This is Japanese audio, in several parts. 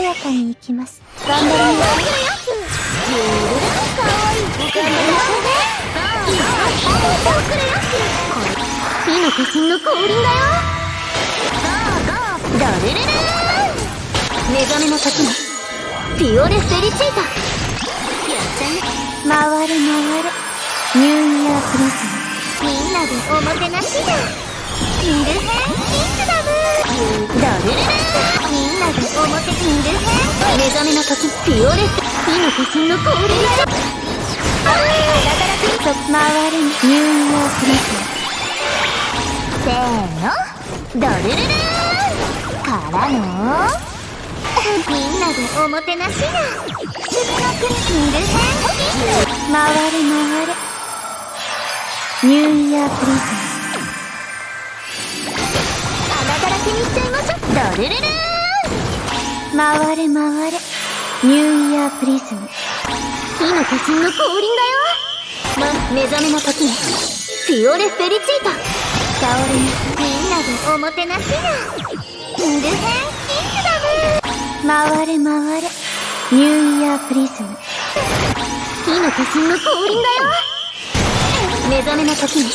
やかに行きます。頑張りますゆるかわい。い。頑張ります火の化身の降臨だよダルルル目覚めの時にピオレ・フェリチータやっちゃい。回る回るニューイヤープリズムみんなでおもてなしだキング編キングダムダルルおもてキング編目覚めの。時ピオレ火の化身の。降臨だああだからくんと回る。ニューイヤープリズムせーのドルルルーからの。みんなでおもてなしな。次の国キング編回る。回るニューイヤープリズム穴だらけにしちゃいましょう。ドルルルー回る回るニューイヤープリズム。火の化身の降臨だよ。ま、目覚めの時にピオレ・フェリチータ倒れにみんなでおもてなしな。キング編キングダム回る回るニューイヤープリズム。火の化身の降臨だよ。目覚めの時に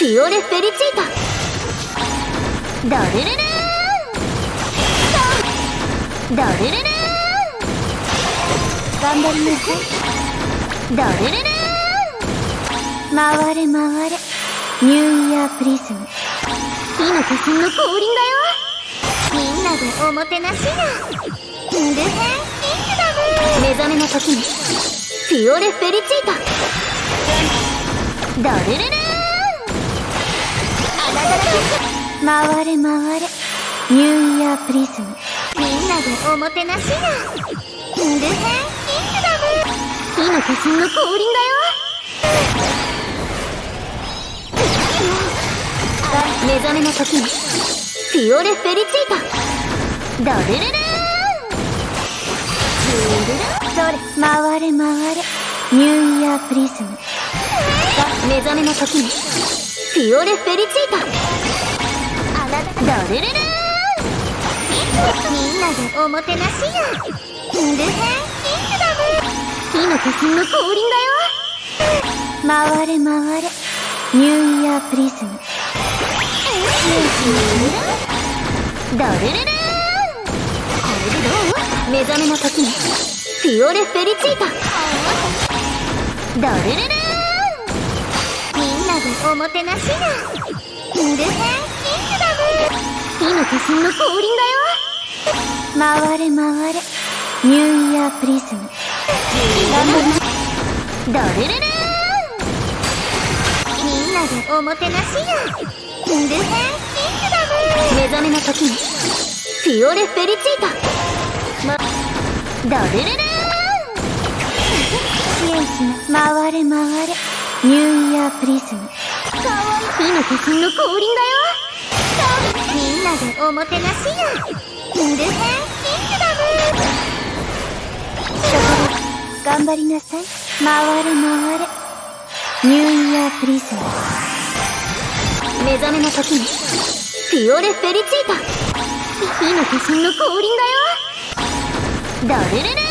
ピオレ・フェリチータダルルルーダルルルー頑張りなさいダルルルー回る回るニューイヤープリズム火の化身の降臨だよみんなでおもてなしなキング編キングダム目覚めの時にピオレ・フェリチータダルルルーあなただ回る回るニューイヤープリズムでおもてなしな。キンキングダム火の化身の降臨だよ目覚めの時にピオレ・フェリチータ。ダルルルーそれ回る回るニューイヤープリズム目覚めの時にピオレ・フェリチータあなたダルルルーでおもてなしや。キング編キングダム。火の化身の降臨だよ。回る回るニューイヤープリズム。ダルルルーこれでどう？目覚めの時にピオレ・フェリチータ。ダルルルーみんなでおもてなしなキング編キングダム。火の化身の降臨だよ。回る回るニューイヤープリズム。ダルルルーみんなでおもてなしや。キング編キングダム目覚めの時に。ピオレ・フェリチータ。まダルルルー支援しな回る回るニューイヤープリズム。かわいい。火の化身の降臨だよ。みんなでおもてなしや。キング編キングダム頑張りなさい。回れ。回れニューイヤープリズム目覚めの時にピオレ・フェリチータ。火の化身の降臨だよ。ダルルル